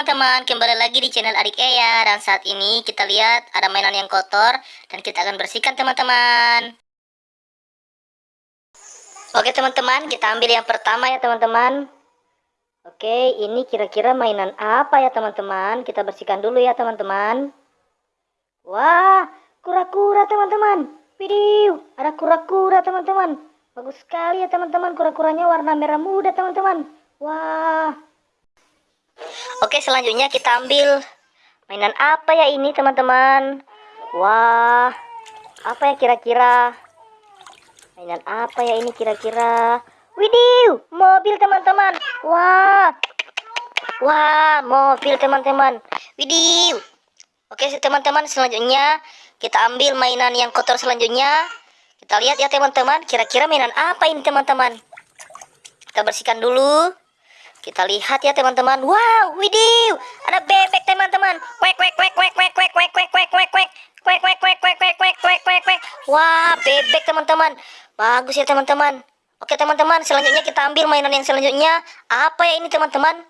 teman-teman, kembali lagi di channel Adik Eya. Dan saat ini kita lihat ada mainan yang kotor Dan kita akan bersihkan teman-teman. Oke teman-teman, kita ambil yang pertama ya teman-teman. Oke, ini kira-kira mainan apa ya teman-teman? Kita bersihkan dulu ya teman-teman. Wah, kura-kura teman-teman. Video, ada kura-kura teman-teman. Bagus sekali ya teman-teman. Kura-kuranya warna merah muda teman-teman. Wah Oke, selanjutnya kita ambil mainan apa ya ini, teman-teman? Wah, apa ya kira-kira? Mainan apa ya ini kira-kira? Widih, mobil teman-teman. Wah. Wah, mobil teman-teman. Widih. Oke, teman-teman, selanjutnya kita ambil mainan yang kotor selanjutnya. Kita lihat ya, teman-teman, kira-kira mainan apa ini, teman-teman? Kita bersihkan dulu. Kita lihat ya teman-teman. Wow, widih, ada bebek teman-teman. Kwek kwek kwek kwek kwek kwek kwek kwek kwek kwek kwek kwek kwek kwek kwek kwek kwek kwek kwek kwek. Wah, bebek teman-teman. Bagus ya teman-teman. Oke teman-teman, selanjutnya kita ambil mainan yang selanjutnya. Apa ya ini teman-teman?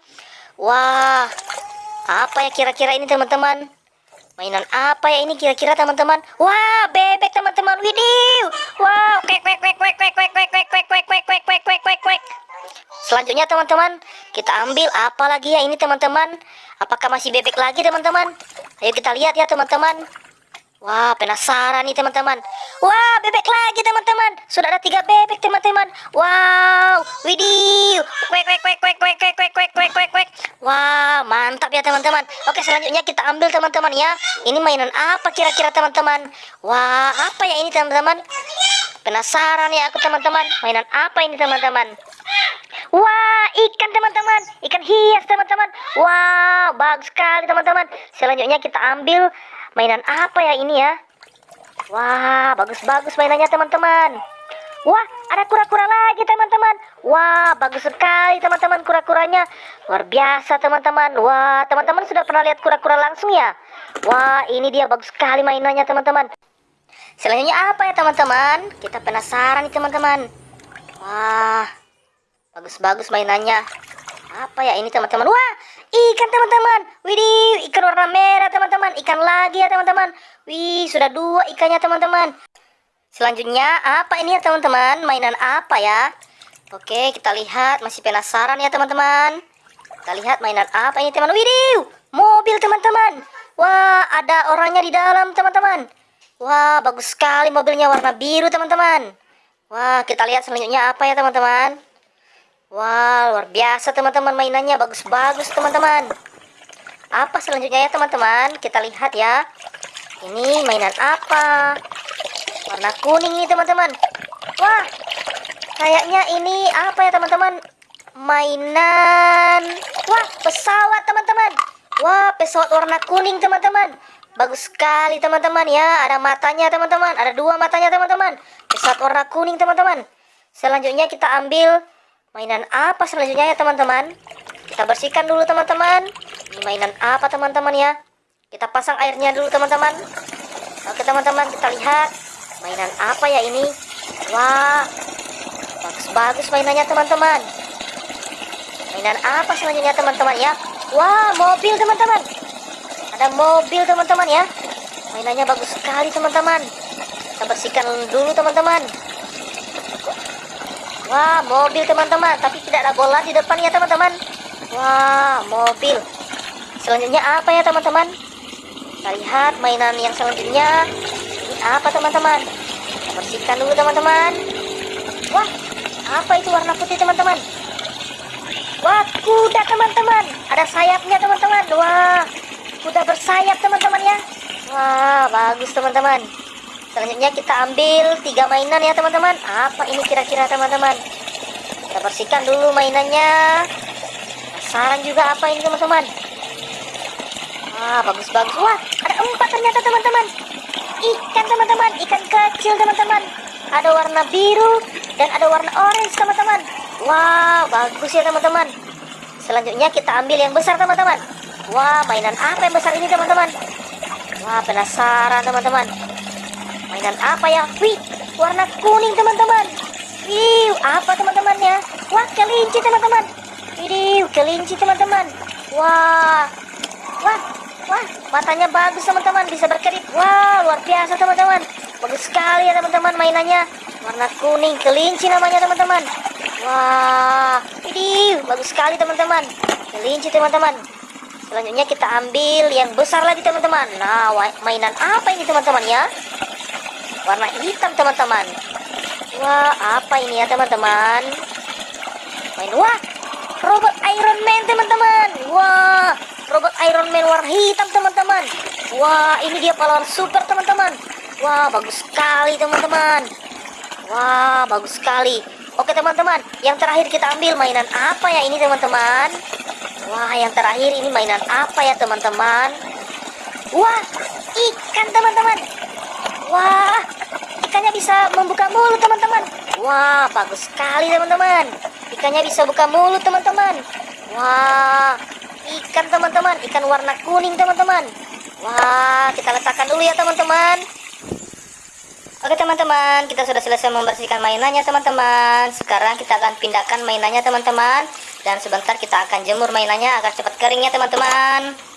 Wah, apa ya kira-kira ini teman-teman? Mainan apa ya ini kira-kira teman-teman? Wah, bebek teman-teman. Widih. Wow, kwek kwek kwek kwek kwek kwek kwek kwek kwek kwek kwek kwek kwek kwek. Selanjutnya teman-teman, kita ambil apa lagi ya ini teman-teman? Apakah masih bebek lagi teman-teman? Ayo kita lihat ya teman-teman. Wah, penasaran nih teman-teman. Wah, bebek lagi teman-teman. Sudah ada tiga bebek teman-teman. Wow, widih. Kwek kwek kwek kwek kwek kwek kwek kwek kwek kwek. Wah, mantap ya teman-teman. Oke, selanjutnya kita ambil teman-teman ya. Ini mainan apa kira-kira teman-teman? Wah, apa ya ini teman-teman? Penasaran ya aku teman-teman. Mainan apa ini teman-teman? Wah, ikan teman-teman. Ikan hias teman-teman. Wow, bagus sekali teman-teman. Selanjutnya kita ambil mainan apa ya ini ya? Wah, bagus-bagus mainannya teman-teman. Wah, ada kura-kura lagi teman-teman. Wah, bagus sekali teman-teman kura-kuranya. Luar biasa teman-teman. Wah, teman-teman sudah pernah lihat kura-kura langsung ya? Wah, ini dia bagus sekali mainannya teman-teman. Selanjutnya apa ya teman-teman? Kita penasaran nih teman-teman. Wah, Bagus-bagus mainannya. Apa ya ini teman-teman? Wah, ikan teman-teman. Widih, ikan warna merah teman-teman. Ikan lagi ya teman-teman. Wih, sudah dua ikannya teman-teman. Selanjutnya, apa ini ya teman-teman? Mainan apa ya? Oke, kita lihat. Masih penasaran ya teman-teman? Kita lihat mainan apa ini teman? Widih, mobil teman-teman. Wah, ada orangnya di dalam teman-teman. Wah, bagus sekali mobilnya warna biru teman-teman. Wah, kita lihat selanjutnya apa ya teman-teman? Wah, luar biasa teman-teman mainannya. Bagus-bagus teman-teman. Apa selanjutnya ya teman-teman? Kita lihat ya. Ini mainan apa? Warna kuning nih teman-teman. Wah, kayaknya ini apa ya teman-teman? Mainan. Wah, pesawat teman-teman. Wah, pesawat warna kuning teman-teman. Bagus sekali teman-teman ya. Ada matanya teman-teman. Ada dua matanya teman-teman. Pesawat warna kuning teman-teman. Selanjutnya kita ambil Mainan apa selanjutnya ya teman-teman? Kita bersihkan dulu teman-teman. Mainan apa teman-teman ya? Kita pasang airnya dulu teman-teman. Oke teman-teman kita lihat. Mainan apa ya ini? Wah, bagus-bagus mainannya teman-teman. Mainan apa selanjutnya teman-teman ya? Wah, mobil teman-teman. Ada mobil teman-teman ya. Mainannya bagus sekali teman-teman. Kita bersihkan dulu teman-teman. Wah, mobil teman-teman, tapi tidak ada bola di depan ya teman-teman. Wah, mobil. Selanjutnya apa ya teman-teman? Kita lihat mainan yang selanjutnya. Ini apa teman-teman? Kita bersihkan dulu teman-teman. Wah, apa itu warna putih teman-teman? Wah, kuda teman-teman. Ada sayapnya teman-teman. Wah, kuda bersayap teman-teman ya. Wah, bagus teman-teman. Selanjutnya kita ambil tiga mainan ya teman-teman. Apa ini kira-kira teman-teman? Kita bersihkan dulu mainannya. Penasaran juga apa ini teman-teman? Wah, bagus-bagus. Wah, ada empat ternyata teman-teman. Ikan teman-teman, ikan kecil teman-teman. Ada warna biru dan ada warna orange teman-teman. Wah, bagus ya teman-teman. Selanjutnya kita ambil yang besar teman-teman. Wah, mainan apa yang besar ini teman-teman? Wah, penasaran teman-teman. Mainan apa ya? Wih, warna kuning teman-teman. Wih, apa teman-teman ya? Wah, kelinci teman-teman. Wih, kelinci teman-teman. Wah, Wah, wah, matanya bagus teman-teman, bisa berkedip. Wah, luar biasa teman-teman. Bagus sekali ya teman-teman mainannya. Warna kuning, kelinci namanya teman-teman. Wah, ini bagus sekali teman-teman. Kelinci teman-teman. Selanjutnya kita ambil yang besar lagi teman-teman. Nah, mainan apa ini teman-teman ya? Warna hitam teman-teman. Wah, apa ini ya teman-teman? Main wah, robot Iron Man teman-teman. Wah, robot Iron Man warna hitam teman-teman. Wah, ini dia pahlawan super teman-teman. Wah, bagus sekali teman-teman. Wah, bagus sekali. Oke teman-teman, yang terakhir kita ambil mainan apa ya ini teman-teman? Wah, yang terakhir ini mainan apa ya teman-teman? Wah, ikan teman-teman. Wah, ikannya bisa membuka mulut teman-teman. Wah, bagus sekali teman-teman. Ikannya bisa buka mulut teman-teman. Wah, ikan teman-teman, ikan warna kuning teman-teman. Wah, kita letakkan dulu ya teman-teman. Oke teman-teman, kita sudah selesai membersihkan mainannya teman-teman. Sekarang kita akan pindahkan mainannya teman-teman. Dan sebentar kita akan jemur mainannya agar cepat kering ya teman-teman.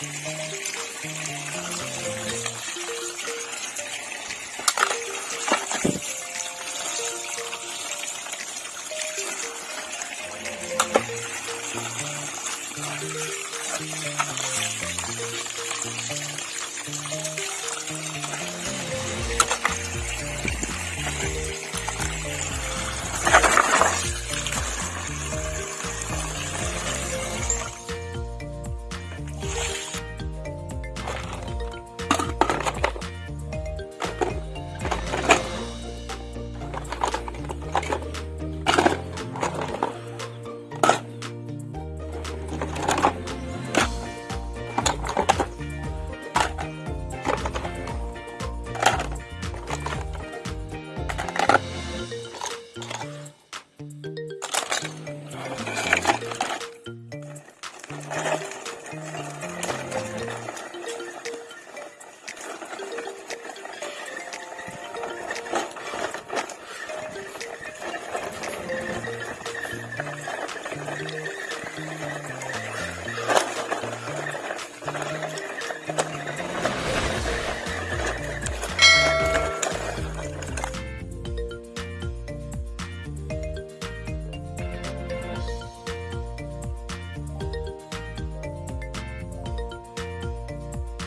Thank you.